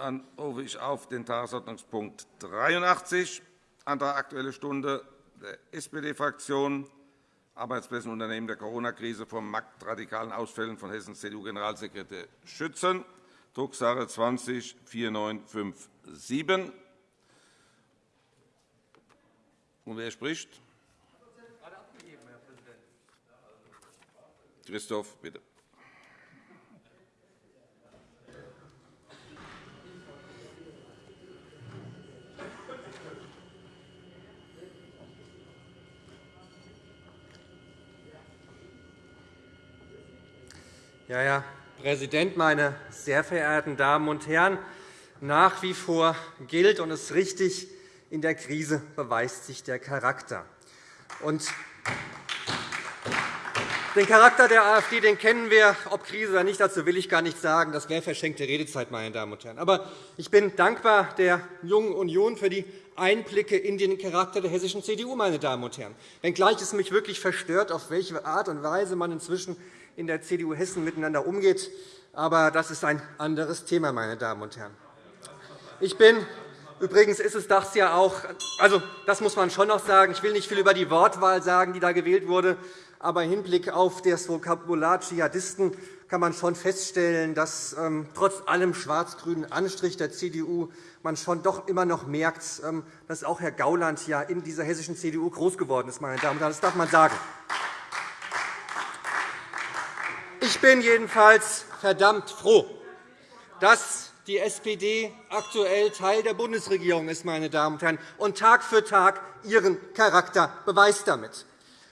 Dann rufe ich auf den Tagesordnungspunkt 83, Antrag Aktuelle Stunde der SPD-Fraktion, Arbeitsplätze und Unternehmen der Corona-Krise vor marktradikalen Ausfällen von Hessens CDU-Generalsekretär schützen, Drucksache 20 4957. Und wer spricht? Christoph, bitte. Ja, Herr Präsident, meine sehr verehrten Damen und Herren! Nach wie vor gilt und ist richtig, in der Krise beweist sich der Charakter. Und den Charakter der AfD den kennen wir, ob Krise oder nicht, dazu will ich gar nichts sagen. Das wäre verschenkte Redezeit, meine Damen und Herren. Aber ich bin dankbar der Jungen Union für die Einblicke in den Charakter der hessischen CDU, meine Damen und Herren. Wenngleich es mich wirklich verstört, auf welche Art und Weise man inzwischen in der CDU Hessen miteinander umgeht. Aber das ist ein anderes Thema, meine Damen und Herren. Ich bin Übrigens ist es das ja auch, also das muss man schon noch sagen. Ich will nicht viel über die Wortwahl sagen, die da gewählt wurde. Aber im Hinblick auf das Vokabular Dschihadisten kann man schon feststellen, dass ähm, trotz allem schwarz-grünen Anstrich der CDU man schon doch immer noch merkt, ähm, dass auch Herr Gauland ja in dieser hessischen CDU groß geworden ist. Meine Damen und Herren. Das darf man sagen. Ich bin jedenfalls verdammt froh, dass die SPD aktuell Teil der Bundesregierung ist, meine Damen und Herren, und Tag für Tag ihren Charakter beweist damit.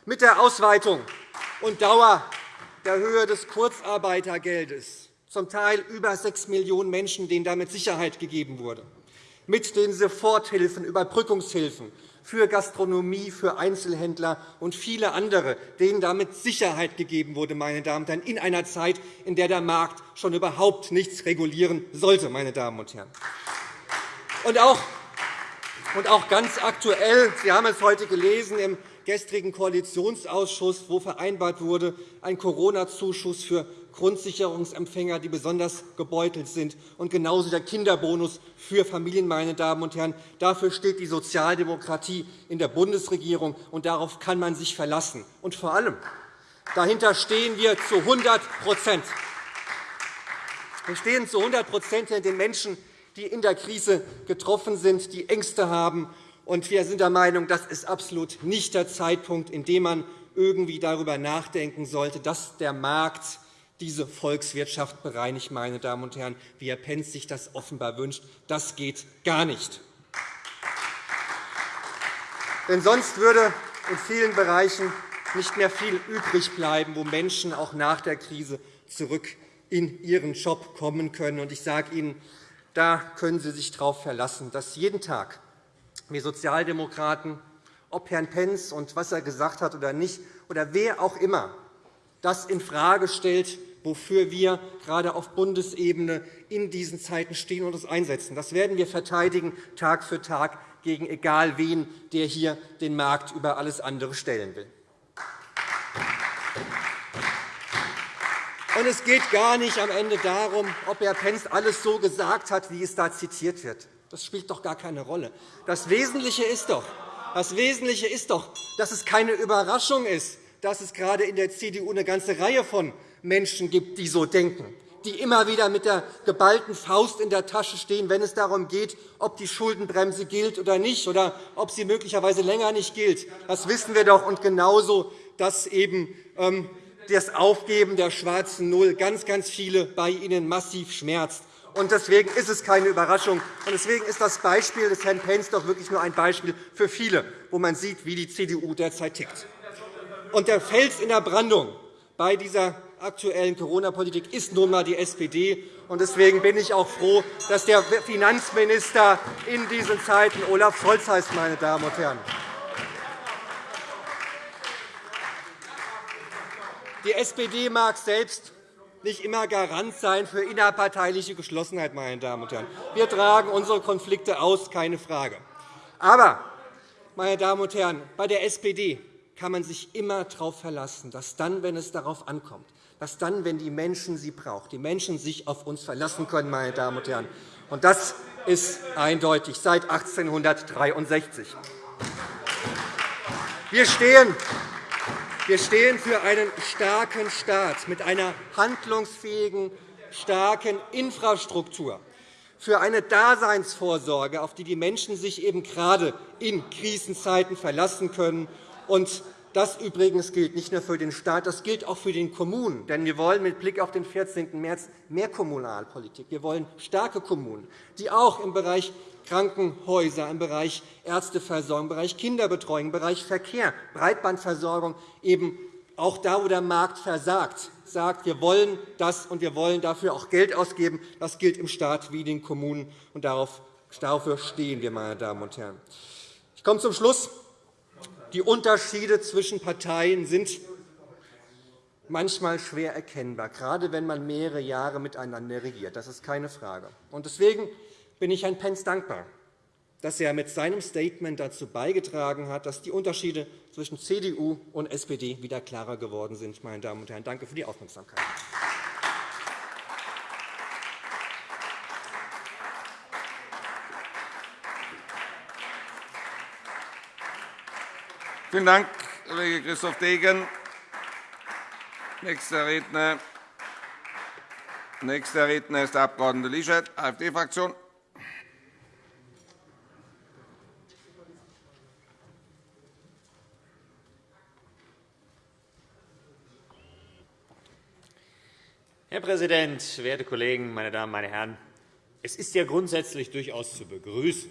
Mit der Ausweitung und Dauer der Höhe des Kurzarbeitergeldes, zum Teil über 6 Millionen Menschen, denen damit Sicherheit gegeben wurde, mit den Soforthilfen, Überbrückungshilfen für Gastronomie, für Einzelhändler und viele andere, denen damit Sicherheit gegeben wurde, meine Damen und Herren, in einer Zeit, in der der Markt schon überhaupt nichts regulieren sollte. Meine Damen und Herren. Und auch und auch ganz aktuell, Sie haben es heute gelesen, im gestrigen Koalitionsausschuss, wo vereinbart wurde, ein Corona-Zuschuss für Grundsicherungsempfänger, die besonders gebeutelt sind, und genauso der Kinderbonus für Familien. Meine Damen und Herren. Dafür steht die Sozialdemokratie in der Bundesregierung, und darauf kann man sich verlassen. Und vor allem dahinter stehen wir zu 100 Wir stehen zu 100 hinter den Menschen, die in der Krise getroffen sind, die Ängste haben. Und wir sind der Meinung, das ist absolut nicht der Zeitpunkt, in dem man irgendwie darüber nachdenken sollte, dass der Markt diese Volkswirtschaft bereinigt, meine Damen und Herren, wie Herr Pentz sich das offenbar wünscht. Das geht gar nicht. Denn sonst würde in vielen Bereichen nicht mehr viel übrig bleiben, wo Menschen auch nach der Krise zurück in ihren Job kommen können. Ich sage Ihnen, da können Sie sich darauf verlassen, dass jeden Tag wir Sozialdemokraten, ob Herrn Pentz und was er gesagt hat oder nicht, oder wer auch immer, das infrage stellt, wofür wir gerade auf Bundesebene in diesen Zeiten stehen und uns einsetzen. Das werden wir verteidigen, Tag für Tag, gegen egal wen, der hier den Markt über alles andere stellen will. Und es geht gar nicht am Ende darum, ob Herr Pentz alles so gesagt hat, wie es da zitiert wird. Das spielt doch gar keine Rolle. Das Wesentliche ist doch, das Wesentliche ist doch dass es keine Überraschung ist, dass es gerade in der CDU eine ganze Reihe von Menschen gibt, die so denken, die immer wieder mit der geballten Faust in der Tasche stehen, wenn es darum geht, ob die Schuldenbremse gilt oder nicht, oder ob sie möglicherweise länger nicht gilt. Das wissen wir doch. Und genauso, dass eben ähm, das Aufgeben der schwarzen Null ganz, ganz viele bei Ihnen massiv schmerzt. Deswegen ist es keine Überraschung. Und deswegen ist das Beispiel des Herrn Pentz doch wirklich nur ein Beispiel für viele, wo man sieht, wie die CDU derzeit tickt. Und der Fels in der Brandung bei dieser aktuellen Corona-Politik ist nun einmal die SPD. Deswegen bin ich auch froh, dass der Finanzminister in diesen Zeiten Olaf Scholz heißt. Meine Damen und Herren. Die SPD mag selbst nicht immer Garant sein für innerparteiliche Geschlossenheit. Meine Damen und Herren. Wir tragen unsere Konflikte aus, keine Frage. Aber, meine Damen und Herren, bei der SPD kann man sich immer darauf verlassen, dass dann, wenn es darauf ankommt, dass dann, wenn die Menschen sie brauchen, die Menschen sich auf uns verlassen können. Meine Damen und Herren. Und das ist eindeutig seit 1863. Wir stehen wir stehen für einen starken Staat mit einer handlungsfähigen, starken Infrastruktur, für eine Daseinsvorsorge, auf die die Menschen sich eben gerade in Krisenzeiten verlassen können. Und das übrigens gilt nicht nur für den Staat, das gilt auch für den Kommunen. Denn wir wollen mit Blick auf den 14. März mehr Kommunalpolitik. Wir wollen starke Kommunen, die auch im Bereich Krankenhäuser, im Bereich Ärzteversorgung, im Bereich Kinderbetreuung, im Bereich Verkehr, Breitbandversorgung eben auch da, wo der Markt versagt, sagt, wir wollen das und wir wollen dafür auch Geld ausgeben. Das gilt im Staat wie den Kommunen, und dafür stehen wir, meine Damen und Herren. Ich komme zum Schluss. Die Unterschiede zwischen Parteien sind manchmal schwer erkennbar, gerade wenn man mehrere Jahre miteinander regiert. Das ist keine Frage. Deswegen bin ich Herrn Pence dankbar, dass er mit seinem Statement dazu beigetragen hat, dass die Unterschiede zwischen CDU und SPD wieder klarer geworden sind. Meine Damen und Herren, danke für die Aufmerksamkeit. Vielen Dank, Kollege Christoph Degen. Nächster Redner, Nächster Redner ist der Abg. Lischert, AfD-Fraktion. Herr Präsident, werte Kollegen, meine Damen, meine Herren! Es ist ja grundsätzlich durchaus zu begrüßen,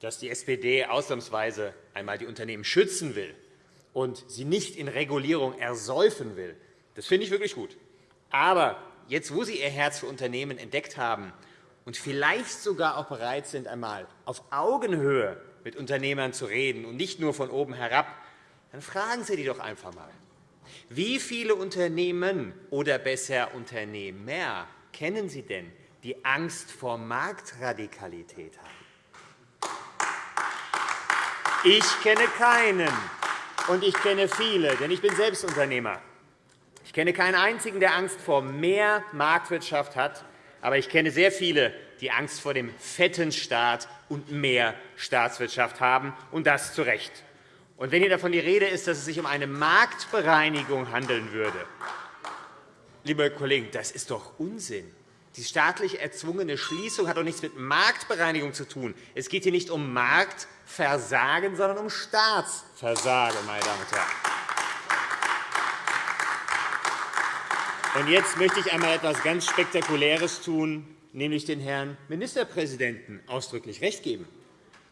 dass die SPD ausnahmsweise einmal die Unternehmen schützen will und sie nicht in Regulierung ersäufen will. Das finde ich wirklich gut. Aber jetzt, wo Sie Ihr Herz für Unternehmen entdeckt haben und vielleicht sogar auch bereit sind, einmal auf Augenhöhe mit Unternehmern zu reden und nicht nur von oben herab, dann fragen Sie die doch einfach einmal. Wie viele Unternehmen oder besser Unternehmer kennen Sie denn, die Angst vor Marktradikalität haben? Ich kenne keinen, und ich kenne viele, denn ich bin selbst Unternehmer. Ich kenne keinen einzigen, der Angst vor mehr Marktwirtschaft hat, aber ich kenne sehr viele, die Angst vor dem fetten Staat und mehr Staatswirtschaft haben, und das zu Recht. Und wenn hier davon die Rede ist, dass es sich um eine Marktbereinigung handeln würde, liebe Kollegen, das ist doch Unsinn. Die staatlich erzwungene Schließung hat doch nichts mit Marktbereinigung zu tun. Es geht hier nicht um Marktversagen, sondern um Staatsversagen, meine Damen und Herren. Und jetzt möchte ich einmal etwas ganz Spektakuläres tun, nämlich den Herrn Ministerpräsidenten ausdrücklich recht geben.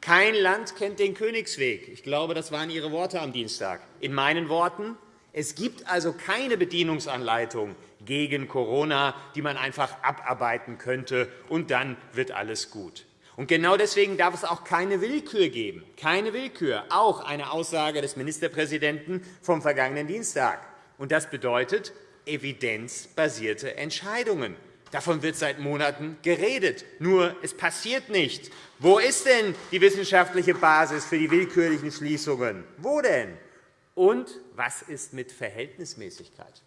Kein Land kennt den Königsweg. Ich glaube, das waren Ihre Worte am Dienstag. In meinen Worten, es gibt also keine Bedienungsanleitung gegen Corona, die man einfach abarbeiten könnte, und dann wird alles gut. Und genau deswegen darf es auch keine Willkür geben. Keine Willkür. Auch eine Aussage des Ministerpräsidenten vom vergangenen Dienstag. Und das bedeutet evidenzbasierte Entscheidungen. Davon wird seit Monaten geredet. Nur es passiert nicht. Wo ist denn die wissenschaftliche Basis für die willkürlichen Schließungen? Wo denn? Und was ist mit Verhältnismäßigkeit?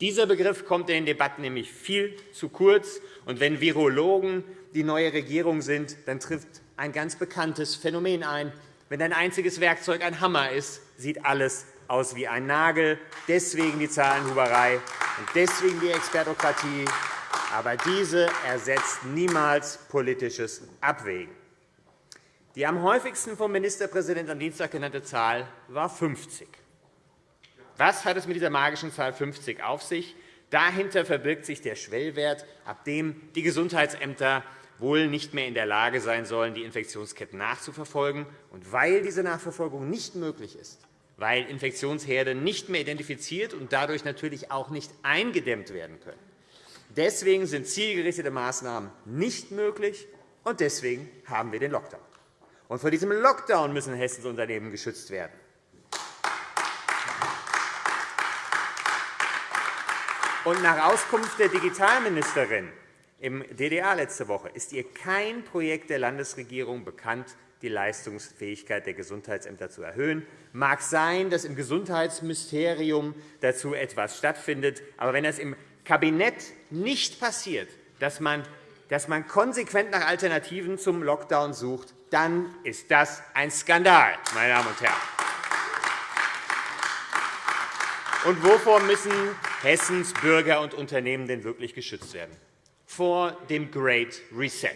Dieser Begriff kommt in den Debatten nämlich viel zu kurz. Und wenn Virologen die neue Regierung sind, dann trifft ein ganz bekanntes Phänomen ein. Wenn ein einziges Werkzeug ein Hammer ist, sieht alles aus wie ein Nagel. Deswegen die Zahlenhuberei und deswegen die Expertokratie aber diese ersetzt niemals politisches Abwägen. Die am häufigsten vom Ministerpräsidenten am Dienstag genannte Zahl war 50. Was hat es mit dieser magischen Zahl 50 auf sich? Dahinter verbirgt sich der Schwellwert, ab dem die Gesundheitsämter wohl nicht mehr in der Lage sein sollen, die Infektionsketten nachzuverfolgen. Und weil diese Nachverfolgung nicht möglich ist, weil Infektionsherde nicht mehr identifiziert und dadurch natürlich auch nicht eingedämmt werden können, Deswegen sind zielgerichtete Maßnahmen nicht möglich, und deswegen haben wir den Lockdown. Und vor diesem Lockdown müssen Hessens Unternehmen geschützt werden. Und nach Auskunft der Digitalministerin im DDA letzte Woche ist ihr kein Projekt der Landesregierung bekannt, die Leistungsfähigkeit der Gesundheitsämter zu erhöhen. Mag sein, dass im Gesundheitsministerium dazu etwas stattfindet. Aber wenn das im Kabinett nicht passiert, dass man dass man konsequent nach Alternativen zum Lockdown sucht, dann ist das ein Skandal, meine Damen und Herren. Und wovor müssen Hessens Bürger und Unternehmen denn wirklich geschützt werden? Vor dem Great Reset.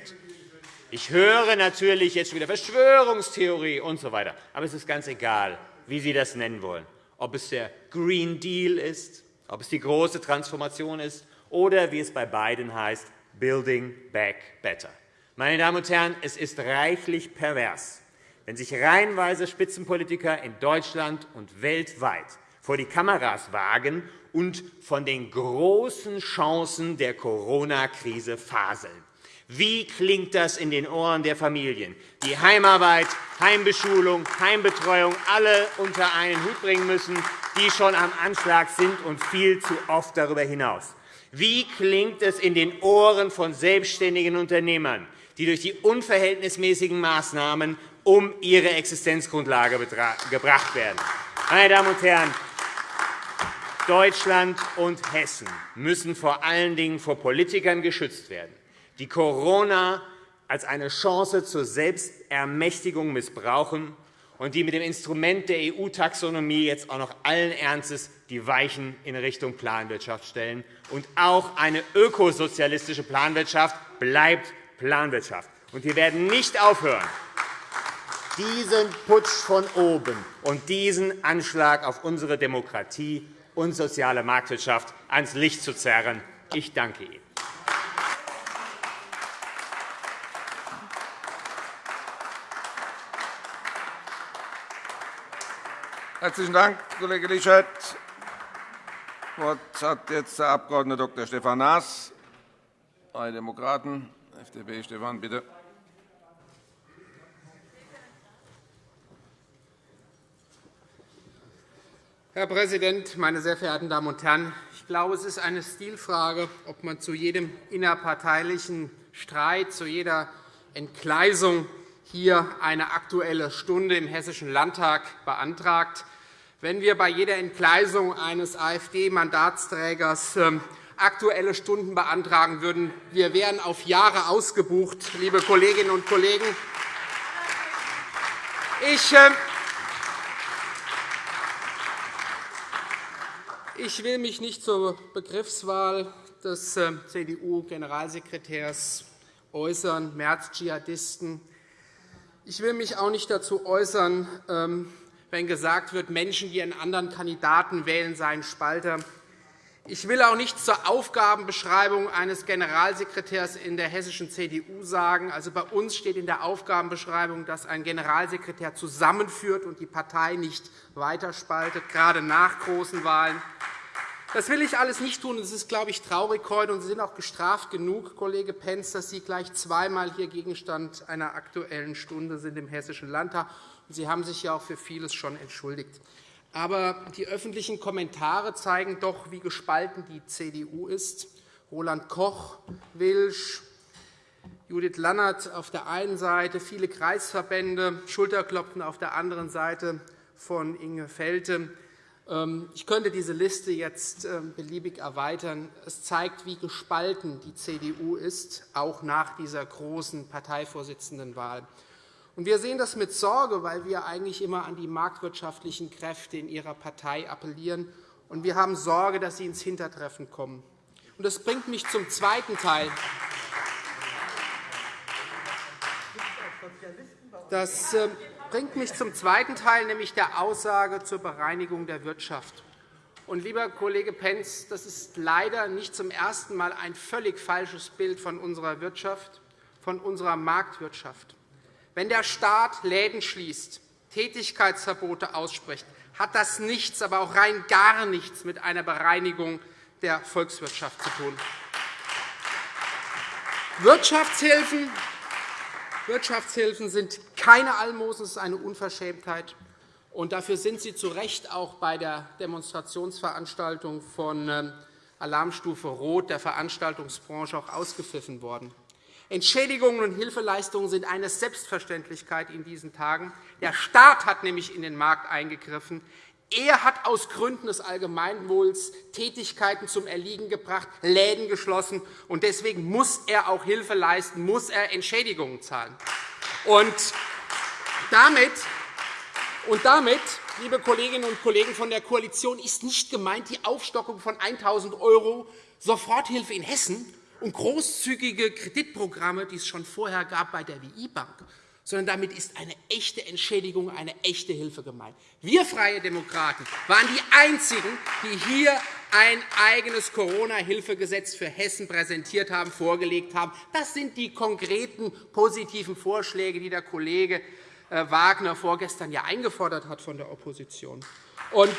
Ich höre natürlich jetzt wieder Verschwörungstheorie usw. So weiter. Aber es ist ganz egal, wie Sie das nennen wollen. Ob es der Green Deal ist, ob es die große Transformation ist oder, wie es bei beiden heißt, Building Back Better. Meine Damen und Herren, es ist reichlich pervers, wenn sich reihenweise Spitzenpolitiker in Deutschland und weltweit vor die Kameras wagen und von den großen Chancen der Corona-Krise faseln. Wie klingt das in den Ohren der Familien, die Heimarbeit, Heimbeschulung, Heimbetreuung alle unter einen Hut bringen müssen, die schon am Anschlag sind und viel zu oft darüber hinaus? Wie klingt es in den Ohren von selbstständigen Unternehmern, die durch die unverhältnismäßigen Maßnahmen um ihre Existenzgrundlage gebracht werden? Meine Damen und Herren, Deutschland und Hessen müssen vor allen Dingen vor Politikern geschützt werden, die Corona als eine Chance zur Selbstermächtigung missbrauchen und die mit dem Instrument der EU-Taxonomie jetzt auch noch allen Ernstes die Weichen in Richtung Planwirtschaft stellen. Und auch eine ökosozialistische Planwirtschaft bleibt Planwirtschaft. Und wir werden nicht aufhören, diesen Putsch von oben und diesen Anschlag auf unsere Demokratie und soziale Marktwirtschaft ans Licht zu zerren. Ich danke Ihnen. Herzlichen Dank, Kollege Lischert. Das Wort hat jetzt der Abg. Dr. Stefan Naas, Freie Demokraten, FDP. Stefan, bitte. Herr Präsident, meine sehr verehrten Damen und Herren! Ich glaube, es ist eine Stilfrage, ob man zu jedem innerparteilichen Streit, zu jeder Entgleisung hier eine Aktuelle Stunde im Hessischen Landtag beantragt. Wenn wir bei jeder Entgleisung eines AfD-Mandatsträgers ähm, Aktuelle Stunden beantragen würden, wir wären auf Jahre ausgebucht, liebe Kolleginnen und Kollegen. Ich Ich will mich nicht zur Begriffswahl des äh, CDU-Generalsekretärs äußern, März-Dschihadisten. Ich will mich auch nicht dazu äußern, ähm, wenn gesagt wird, Menschen, die einen anderen Kandidaten wählen, seien Spalter. Ich will auch nichts zur Aufgabenbeschreibung eines Generalsekretärs in der hessischen CDU sagen. Also bei uns steht in der Aufgabenbeschreibung, dass ein Generalsekretär zusammenführt und die Partei nicht weiterspaltet, gerade nach großen Wahlen. Das will ich alles nicht tun. Das ist, glaube ich, traurig heute. Und Sie sind auch gestraft genug, Kollege Pentz, dass Sie gleich zweimal hier Gegenstand einer Aktuellen Stunde sind im Hessischen Landtag. Sie haben sich ja auch für vieles schon entschuldigt. Aber die öffentlichen Kommentare zeigen doch, wie gespalten die CDU ist. Roland Koch, Wilsch, Judith Lannert auf der einen Seite, viele Kreisverbände, Schulterklopfen auf der anderen Seite von Inge Felte. Ähm, ich könnte diese Liste jetzt ähm, beliebig erweitern. Es zeigt, wie gespalten die CDU ist, auch nach dieser großen Parteivorsitzendenwahl. Wir sehen das mit Sorge, weil wir eigentlich immer an die marktwirtschaftlichen Kräfte in Ihrer Partei appellieren. Und wir haben Sorge, dass sie ins Hintertreffen kommen. Das bringt mich zum zweiten Teil. Das ähm, bringt mich zum zweiten Teil, nämlich der Aussage zur Bereinigung der Wirtschaft. Und, lieber Kollege Pentz, das ist leider nicht zum ersten Mal ein völlig falsches Bild von unserer Wirtschaft, von unserer Marktwirtschaft. Wenn der Staat Läden schließt, Tätigkeitsverbote ausspricht, hat das nichts, aber auch rein gar nichts mit einer Bereinigung der Volkswirtschaft zu tun. Wirtschaftshilfen Wirtschaftshilfen sind keine Almosen, es ist eine Unverschämtheit. Und dafür sind sie zu Recht auch bei der Demonstrationsveranstaltung von ähm, Alarmstufe Rot der Veranstaltungsbranche auch ausgepfiffen worden. Entschädigungen und Hilfeleistungen sind eine Selbstverständlichkeit in diesen Tagen. Der Staat hat nämlich in den Markt eingegriffen. Er hat aus Gründen des Allgemeinwohls Tätigkeiten zum Erliegen gebracht, Läden geschlossen, und deswegen muss er auch Hilfe leisten, muss er Entschädigungen zahlen. Und damit, und damit liebe Kolleginnen und Kollegen von der Koalition, ist nicht gemeint die Aufstockung von 1.000 € Soforthilfe in Hessen und großzügige Kreditprogramme, die es schon vorher gab bei der WI-Bank, sondern damit ist eine echte Entschädigung, eine echte Hilfe gemeint. Wir Freie Demokraten waren die Einzigen, die hier ein eigenes Corona-Hilfegesetz für Hessen präsentiert haben, vorgelegt haben. Das sind die konkreten positiven Vorschläge, die der Kollege äh, Wagner vorgestern ja eingefordert hat von der Opposition. Und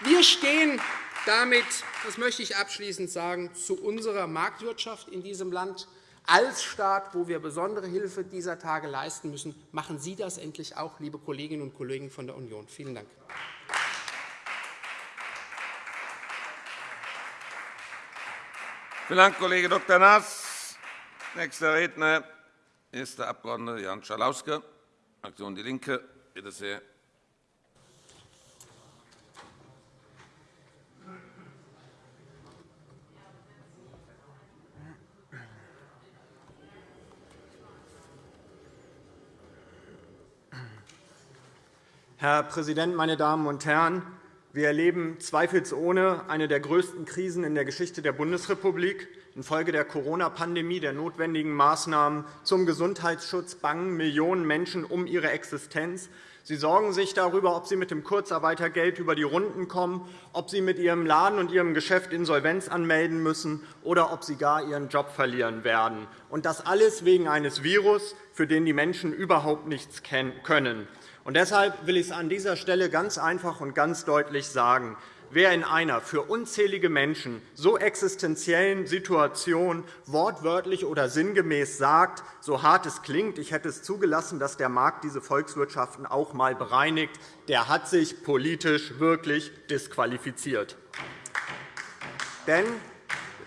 wir stehen damit, das möchte ich abschließend sagen, zu unserer Marktwirtschaft in diesem Land als Staat, wo wir besondere Hilfe dieser Tage leisten müssen. Machen Sie das endlich auch, liebe Kolleginnen und Kollegen von der Union. Vielen Dank. Vielen Dank, Kollege Dr. Naas. Nächster Redner ist der Abg. Jan Schalauske, Fraktion DIE LINKE. Bitte sehr. Herr Präsident, meine Damen und Herren! Wir erleben zweifelsohne eine der größten Krisen in der Geschichte der Bundesrepublik. Infolge der Corona-Pandemie, der notwendigen Maßnahmen zum Gesundheitsschutz bangen Millionen Menschen um ihre Existenz. Sie sorgen sich darüber, ob sie mit dem Kurzarbeitergeld über die Runden kommen, ob sie mit ihrem Laden und ihrem Geschäft Insolvenz anmelden müssen oder ob sie gar ihren Job verlieren werden. Und das alles wegen eines Virus, für den die Menschen überhaupt nichts können. Und deshalb will ich es an dieser Stelle ganz einfach und ganz deutlich sagen. Wer in einer für unzählige Menschen so existenziellen Situation wortwörtlich oder sinngemäß sagt, so hart es klingt, ich hätte es zugelassen, dass der Markt diese Volkswirtschaften auch einmal bereinigt, der hat sich politisch wirklich disqualifiziert. Denn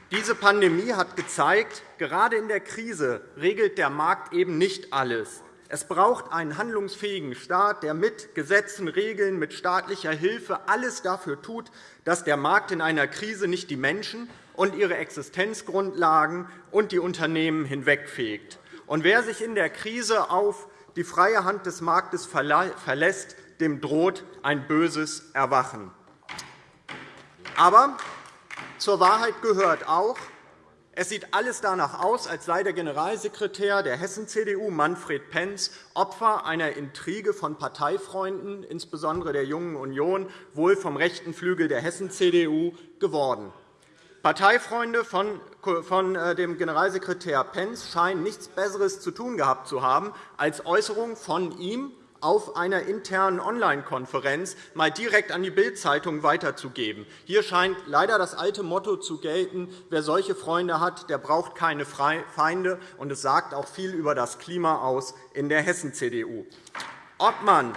diese Pandemie hat gezeigt, gerade in der Krise regelt der Markt eben nicht alles. Es braucht einen handlungsfähigen Staat, der mit Gesetzen, Regeln, mit staatlicher Hilfe alles dafür tut, dass der Markt in einer Krise nicht die Menschen und ihre Existenzgrundlagen und die Unternehmen hinwegfegt. Und wer sich in der Krise auf die freie Hand des Marktes verlässt, dem droht ein böses Erwachen. Aber zur Wahrheit gehört auch, es sieht alles danach aus, als sei der Generalsekretär der Hessen-CDU, Manfred Penz, Opfer einer Intrige von Parteifreunden, insbesondere der Jungen Union, wohl vom rechten Flügel der Hessen-CDU, geworden. Parteifreunde von äh, dem Generalsekretär Penz scheinen nichts Besseres zu tun gehabt zu haben, als Äußerungen von ihm auf einer internen Online-Konferenz mal direkt an die Bild-Zeitung weiterzugeben. Hier scheint leider das alte Motto zu gelten, wer solche Freunde hat, der braucht keine Feinde. Und es sagt auch viel über das Klima aus in der Hessen-CDU. Ob man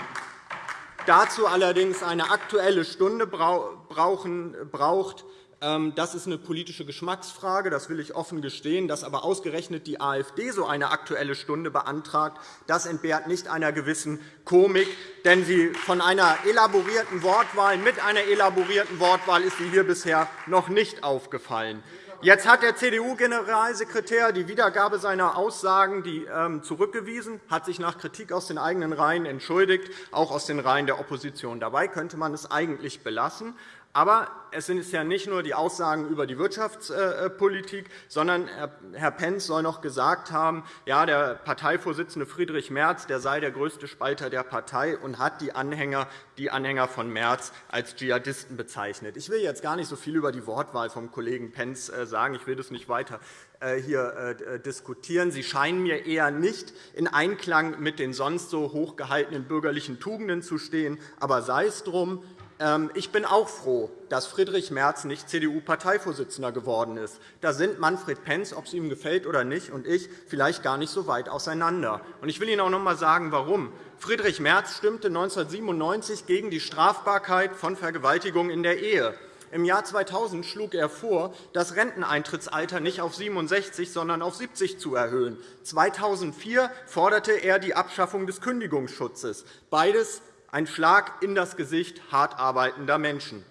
dazu allerdings eine Aktuelle Stunde braucht, das ist eine politische Geschmacksfrage, das will ich offen gestehen. Dass aber ausgerechnet die AfD so eine Aktuelle Stunde beantragt, das entbehrt nicht einer gewissen Komik. Denn sie von einer elaborierten Wortwahl, mit einer elaborierten Wortwahl ist sie hier bisher noch nicht aufgefallen. Jetzt hat der CDU-Generalsekretär die Wiedergabe seiner Aussagen ähm, zurückgewiesen, hat sich nach Kritik aus den eigenen Reihen entschuldigt, auch aus den Reihen der Opposition. Dabei könnte man es eigentlich belassen. Aber es sind ja nicht nur die Aussagen über die Wirtschaftspolitik, sondern Herr Pentz soll noch gesagt haben, ja, der Parteivorsitzende Friedrich Merz der sei der größte Spalter der Partei und hat die Anhänger, die Anhänger von Merz als Dschihadisten bezeichnet. Ich will jetzt gar nicht so viel über die Wortwahl vom Kollegen Pentz äh, sagen. Ich will das nicht weiter äh, hier äh, diskutieren. Sie scheinen mir eher nicht in Einklang mit den sonst so hochgehaltenen bürgerlichen Tugenden zu stehen. Aber sei es drum. Ähm, ich bin auch froh, dass Friedrich Merz nicht CDU-Parteivorsitzender geworden ist. Da sind Manfred Pentz, ob es ihm gefällt oder nicht, und ich vielleicht gar nicht so weit auseinander. Ich will Ihnen auch noch einmal sagen, warum. Friedrich Merz stimmte 1997 gegen die Strafbarkeit von Vergewaltigung in der Ehe. Im Jahr 2000 schlug er vor, das Renteneintrittsalter nicht auf 67, sondern auf 70 zu erhöhen. 2004 forderte er die Abschaffung des Kündigungsschutzes. Beides ein Schlag in das Gesicht hart arbeitender Menschen.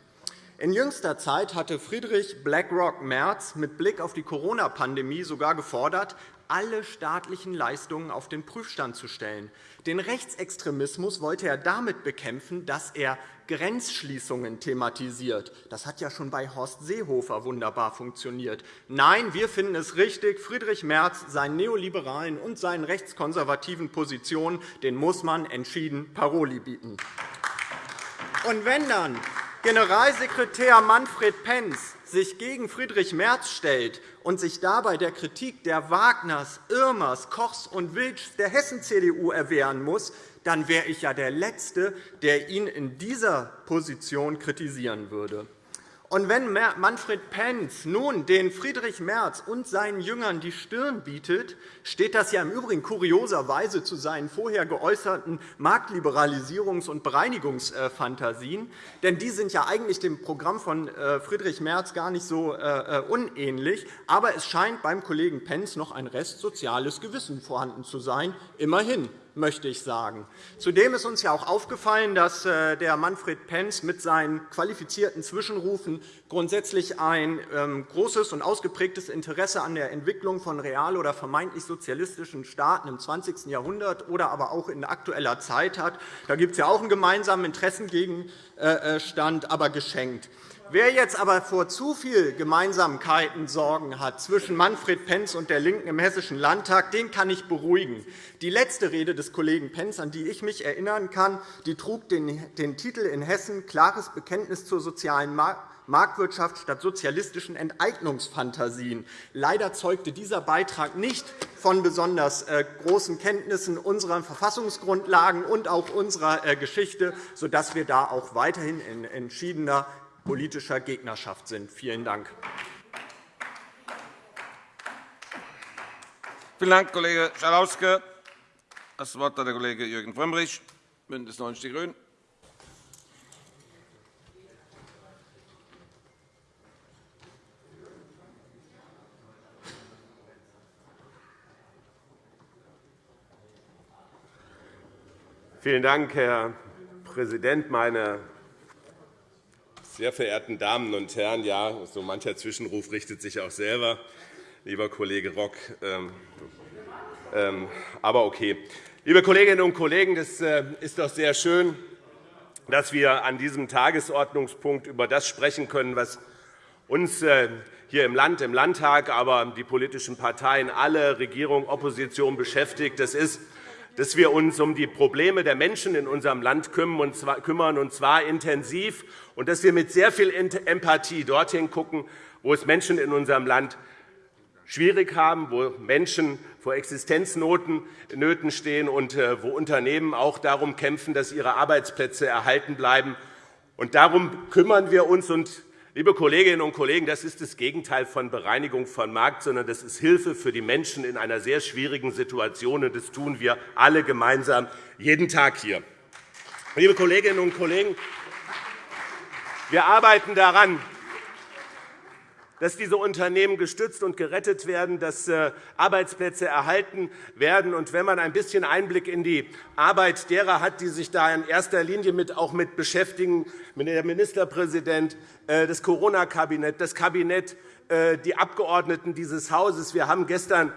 In jüngster Zeit hatte Friedrich BlackRock Merz mit Blick auf die Corona-Pandemie sogar gefordert, alle staatlichen Leistungen auf den Prüfstand zu stellen. Den Rechtsextremismus wollte er damit bekämpfen, dass er Grenzschließungen thematisiert. Das hat ja schon bei Horst Seehofer wunderbar funktioniert. Nein, wir finden es richtig, Friedrich Merz seinen neoliberalen und seinen rechtskonservativen Positionen den muss man entschieden Paroli bieten. Und wenn dann Generalsekretär Manfred Pentz sich gegen Friedrich Merz stellt und sich dabei der Kritik der Wagners, Irmers, Kochs und Wilschs der Hessen-CDU erwehren muss, dann wäre ich ja der Letzte, der ihn in dieser Position kritisieren würde. Und wenn Manfred Pentz nun den Friedrich Merz und seinen Jüngern die Stirn bietet, steht das ja im Übrigen kurioserweise zu seinen vorher geäußerten Marktliberalisierungs- und Bereinigungsfantasien. Denn die sind ja eigentlich dem Programm von äh, Friedrich Merz gar nicht so äh, äh, unähnlich. Aber es scheint beim Kollegen Pentz noch ein Rest soziales Gewissen vorhanden zu sein. Immerhin möchte ich sagen. Zudem ist uns ja auch aufgefallen, dass äh, der Manfred Pentz mit seinen qualifizierten Zwischenrufen grundsätzlich ein ähm, großes und ausgeprägtes Interesse an der Entwicklung von real oder vermeintlich sozialistischen Staaten im 20. Jahrhundert oder aber auch in aktueller Zeit hat. Da gibt es ja auch einen gemeinsamen Interessengegenstand, aber geschenkt. Wer jetzt aber vor zu viel Gemeinsamkeiten Sorgen hat zwischen Manfred Pentz und der LINKEN im Hessischen Landtag, den kann ich beruhigen. Die letzte Rede des Kollegen Pentz, an die ich mich erinnern kann, die trug den Titel in Hessen Klares Bekenntnis zur sozialen Marktwirtschaft statt sozialistischen Enteignungsfantasien. Leider zeugte dieser Beitrag nicht von besonders äh, großen Kenntnissen unserer Verfassungsgrundlagen und auch unserer äh, Geschichte, sodass wir da auch weiterhin in entschiedener politischer Gegnerschaft sind. Vielen Dank. Vielen Dank, Kollege Schalauske. Das Wort hat der Kollege Jürgen Frömmrich, BÜNDNIS 90 die GRÜNEN. Vielen Dank, Herr Präsident, meine sehr verehrten Damen und Herren, ja, so mancher Zwischenruf richtet sich auch selber, lieber Kollege Rock. Ähm, ähm, aber okay. Liebe Kolleginnen und Kollegen, es äh, ist doch sehr schön, dass wir an diesem Tagesordnungspunkt über das sprechen können, was uns äh, hier im Land, im Landtag, aber die politischen Parteien, alle Regierung, Opposition beschäftigt. Das ist dass wir uns um die Probleme der Menschen in unserem Land kümmern, und zwar intensiv, und dass wir mit sehr viel Empathie dorthin schauen, wo es Menschen in unserem Land schwierig haben, wo Menschen vor Existenznöten stehen und äh, wo Unternehmen auch darum kämpfen, dass ihre Arbeitsplätze erhalten bleiben. Darum kümmern wir uns. Und Liebe Kolleginnen und Kollegen, das ist das Gegenteil von Bereinigung von Markt, sondern das ist Hilfe für die Menschen in einer sehr schwierigen Situation. Und das tun wir alle gemeinsam jeden Tag hier. Liebe Kolleginnen und Kollegen, wir arbeiten daran, dass diese Unternehmen gestützt und gerettet werden, dass äh, Arbeitsplätze erhalten werden. Und wenn man ein bisschen Einblick in die Arbeit derer hat, die sich da in erster Linie mit, auch mit beschäftigen, der Ministerpräsident, äh, das Corona-Kabinett, das Kabinett, äh, die Abgeordneten dieses Hauses. Wir haben gestern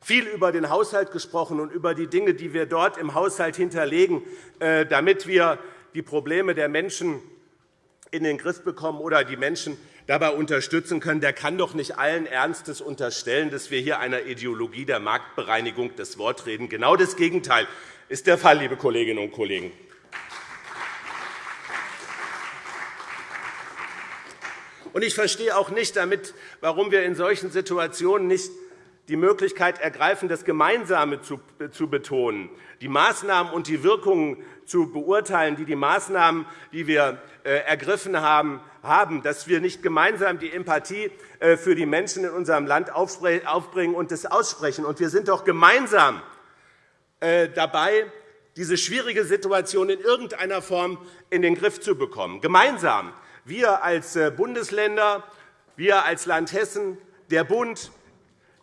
viel über den Haushalt gesprochen und über die Dinge, die wir dort im Haushalt hinterlegen, damit wir die Probleme der Menschen in den Griff bekommen oder die Menschen dabei unterstützen können, der kann doch nicht allen Ernstes unterstellen, dass wir hier einer Ideologie der Marktbereinigung das Wort reden. Genau das Gegenteil ist der Fall, liebe Kolleginnen und Kollegen. Ich verstehe auch nicht, damit, warum wir in solchen Situationen nicht die Möglichkeit ergreifen, das Gemeinsame zu betonen, die Maßnahmen und die Wirkungen zu beurteilen, die die Maßnahmen, die wir äh, ergriffen haben, haben, dass wir nicht gemeinsam die Empathie äh, für die Menschen in unserem Land aufbringen und das aussprechen. Und wir sind doch gemeinsam äh, dabei, diese schwierige Situation in irgendeiner Form in den Griff zu bekommen. Gemeinsam. Wir als Bundesländer, wir als Land Hessen, der Bund,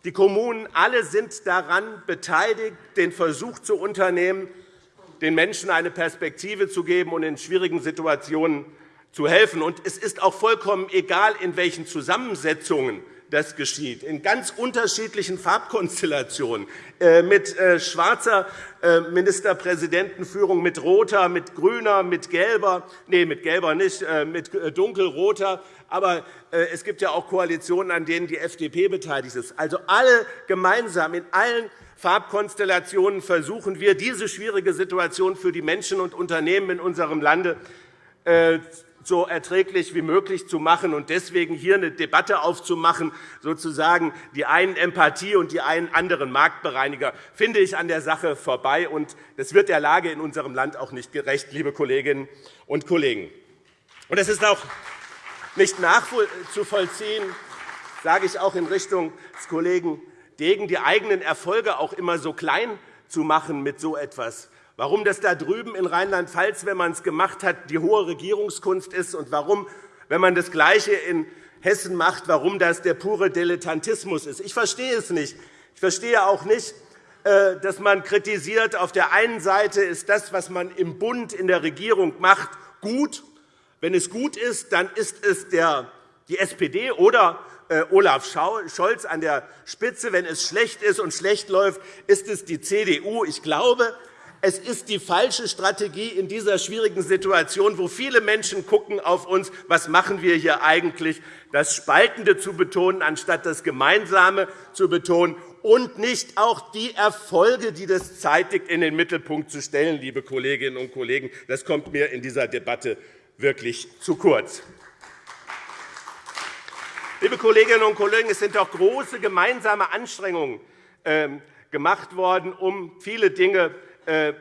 die Kommunen alle sind daran beteiligt, den Versuch zu unternehmen, den Menschen eine Perspektive zu geben und in schwierigen Situationen zu helfen. es ist auch vollkommen egal, in welchen Zusammensetzungen das geschieht, in ganz unterschiedlichen Farbkonstellationen, äh, mit äh, schwarzer äh, Ministerpräsidentenführung, mit roter, mit grüner, mit gelber, nee, mit gelber nicht, mit dunkelroter. Aber es gibt ja auch Koalitionen, an denen die FDP beteiligt ist. Also alle gemeinsam in allen Farbkonstellationen versuchen wir, diese schwierige Situation für die Menschen und Unternehmen in unserem Lande so erträglich wie möglich zu machen und deswegen hier eine Debatte aufzumachen, sozusagen die einen Empathie und die einen anderen Marktbereiniger, finde ich an der Sache vorbei. Und das wird der Lage in unserem Land auch nicht gerecht, liebe Kolleginnen und Kollegen. Und es ist auch nicht nachzuvollziehen, sage ich auch in Richtung des Kollegen Degen, die eigenen Erfolge auch immer so klein zu machen mit so etwas warum das da drüben in Rheinland-Pfalz, wenn man es gemacht hat, die hohe Regierungskunst ist und warum, wenn man das Gleiche in Hessen macht, warum das der pure Dilettantismus ist. Ich verstehe es nicht. Ich verstehe auch nicht, äh, dass man kritisiert, auf der einen Seite ist das, was man im Bund in der Regierung macht, gut. Wenn es gut ist, dann ist es die SPD oder äh, Olaf Scholz an der Spitze. Wenn es schlecht ist und schlecht läuft, ist es die CDU. Ich glaube, es ist die falsche Strategie in dieser schwierigen Situation, wo viele Menschen gucken auf uns, was machen wir hier eigentlich, das Spaltende zu betonen, anstatt das Gemeinsame zu betonen und nicht auch die Erfolge, die das zeitigt, in den Mittelpunkt zu stellen, liebe Kolleginnen und Kollegen. Das kommt mir in dieser Debatte wirklich zu kurz. Liebe Kolleginnen und Kollegen, es sind auch große gemeinsame Anstrengungen ähm, gemacht worden, um viele Dinge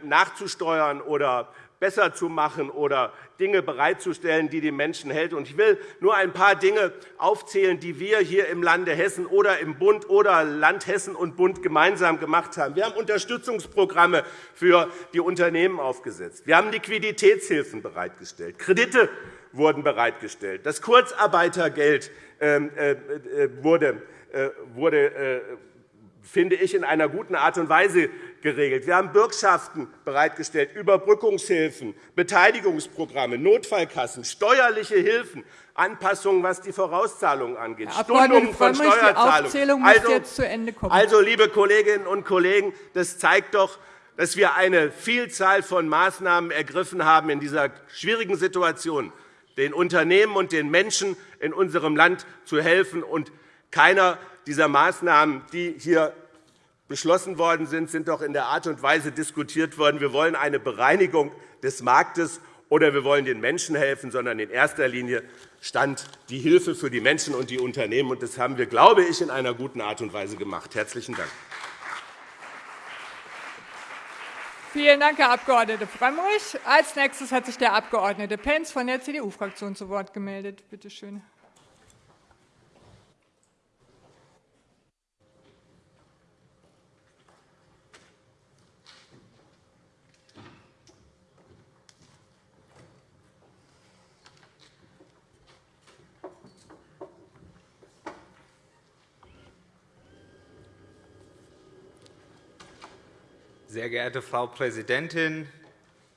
nachzusteuern oder besser zu machen oder Dinge bereitzustellen, die die Menschen helfen. Ich will nur ein paar Dinge aufzählen, die wir hier im Lande Hessen oder im Bund oder Land Hessen und Bund gemeinsam gemacht haben. Wir haben Unterstützungsprogramme für die Unternehmen aufgesetzt. Wir haben Liquiditätshilfen bereitgestellt. Kredite wurden bereitgestellt. Das Kurzarbeitergeld ähm, äh, äh, wurde finde ich, in einer guten Art und Weise geregelt. Wir haben Bürgschaften bereitgestellt, Überbrückungshilfen, Beteiligungsprogramme, Notfallkassen, steuerliche Hilfen, Anpassungen, was die Vorauszahlungen angeht, Stundungen von Steuerzahlungen. Also, jetzt zu Ende kommen. also, liebe Kolleginnen und Kollegen, das zeigt doch, dass wir eine Vielzahl von Maßnahmen ergriffen haben in dieser schwierigen Situation, den Unternehmen und den Menschen in unserem Land zu helfen. Und keiner dieser Maßnahmen, die hier beschlossen worden sind, sind doch in der Art und Weise diskutiert worden, wir wollen eine Bereinigung des Marktes oder wir wollen den Menschen helfen, sondern in erster Linie stand die Hilfe für die Menschen und die Unternehmen. Das haben wir, glaube ich, in einer guten Art und Weise gemacht. – Herzlichen Dank. Vielen Dank, Herr Abg. Frömmrich. Als nächstes hat sich der Abg. Pentz von der CDU-Fraktion zu Wort gemeldet. Bitte schön. Sehr geehrte Frau Präsidentin,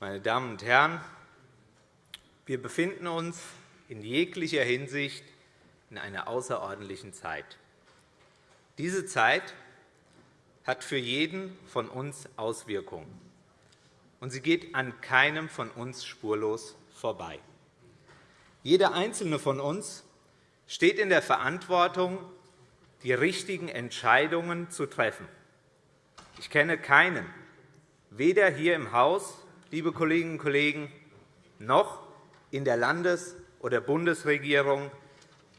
meine Damen und Herren! Wir befinden uns in jeglicher Hinsicht in einer außerordentlichen Zeit. Diese Zeit hat für jeden von uns Auswirkungen, und sie geht an keinem von uns spurlos vorbei. Jeder Einzelne von uns steht in der Verantwortung, die richtigen Entscheidungen zu treffen. Ich kenne keinen, weder hier im Haus, liebe Kolleginnen und Kollegen, noch in der Landes- oder Bundesregierung,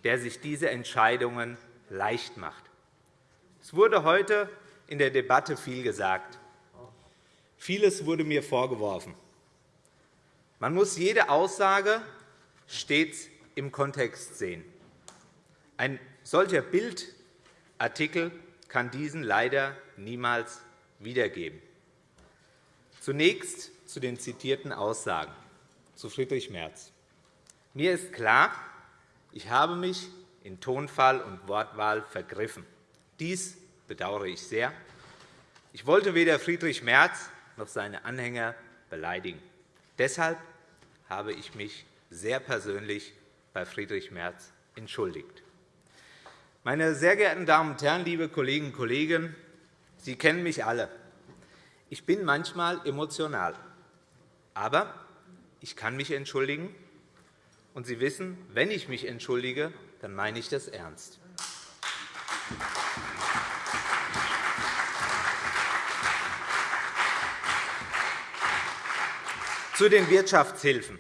der sich diese Entscheidungen leicht macht. Es wurde heute in der Debatte viel gesagt. Vieles wurde mir vorgeworfen. Man muss jede Aussage stets im Kontext sehen. Ein solcher Bildartikel kann diesen leider niemals wiedergeben. Zunächst zu den zitierten Aussagen zu Friedrich Merz. Mir ist klar, ich habe mich in Tonfall und Wortwahl vergriffen. Dies bedauere ich sehr. Ich wollte weder Friedrich Merz noch seine Anhänger beleidigen. Deshalb habe ich mich sehr persönlich bei Friedrich Merz entschuldigt. Meine sehr geehrten Damen und Herren, liebe Kolleginnen und Kollegen, Sie kennen mich alle. Ich bin manchmal emotional. Aber ich kann mich entschuldigen. Und Sie wissen, wenn ich mich entschuldige, dann meine ich das ernst. Zu den Wirtschaftshilfen.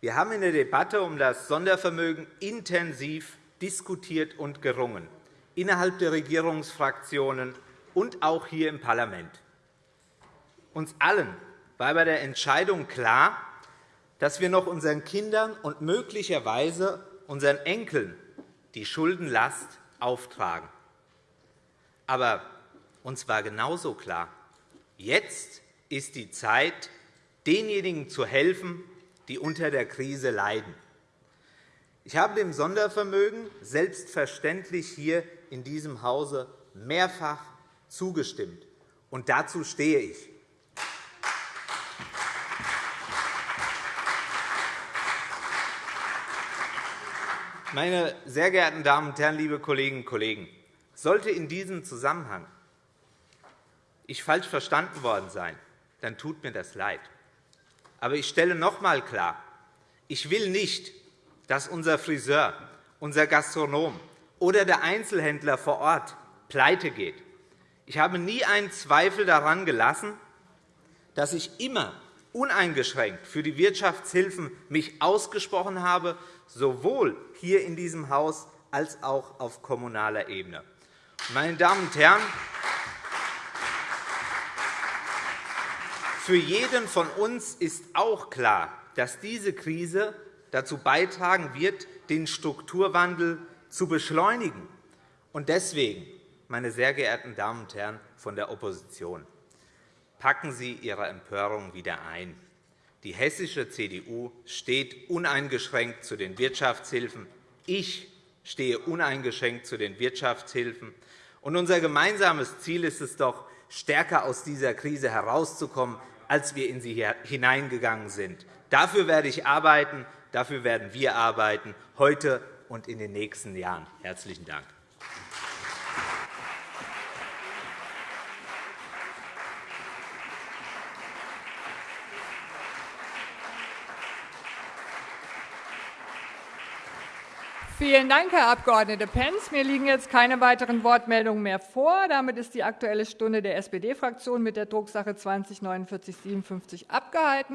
Wir haben in der Debatte um das Sondervermögen intensiv diskutiert und gerungen, innerhalb der Regierungsfraktionen und auch hier im Parlament. Uns allen war bei der Entscheidung klar, dass wir noch unseren Kindern und möglicherweise unseren Enkeln die Schuldenlast auftragen. Aber uns war genauso klar, jetzt ist die Zeit, denjenigen zu helfen, die unter der Krise leiden. Ich habe dem Sondervermögen selbstverständlich hier in diesem Hause mehrfach zugestimmt, und dazu stehe ich. Meine sehr geehrten Damen und Herren, liebe Kolleginnen und Kollegen, sollte in diesem Zusammenhang ich falsch verstanden worden sein, dann tut mir das leid. Aber ich stelle noch einmal klar, ich will nicht, dass unser Friseur, unser Gastronom oder der Einzelhändler vor Ort pleite geht. Ich habe nie einen Zweifel daran gelassen, dass ich immer uneingeschränkt für die Wirtschaftshilfen mich ausgesprochen habe, sowohl hier in diesem Haus als auch auf kommunaler Ebene. Meine Damen und Herren, Für jeden von uns ist auch klar, dass diese Krise dazu beitragen wird, den Strukturwandel zu beschleunigen. Deswegen, meine sehr geehrten Damen und Herren von der Opposition, packen Sie Ihre Empörung wieder ein. Die hessische CDU steht uneingeschränkt zu den Wirtschaftshilfen. Ich stehe uneingeschränkt zu den Wirtschaftshilfen. unser gemeinsames Ziel ist es doch, stärker aus dieser Krise herauszukommen, als wir in sie hineingegangen sind. Dafür werde ich arbeiten, dafür werden wir arbeiten, heute und in den nächsten Jahren. – Herzlichen Dank. Vielen Dank, Herr Abg. Pentz. Mir liegen jetzt keine weiteren Wortmeldungen mehr vor. Damit ist die Aktuelle Stunde der SPD-Fraktion mit der Drucksache 20 4957 abgehalten.